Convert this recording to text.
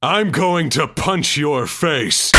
I'm going to punch your face.